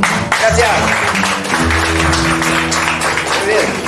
Gracias. Muy bien.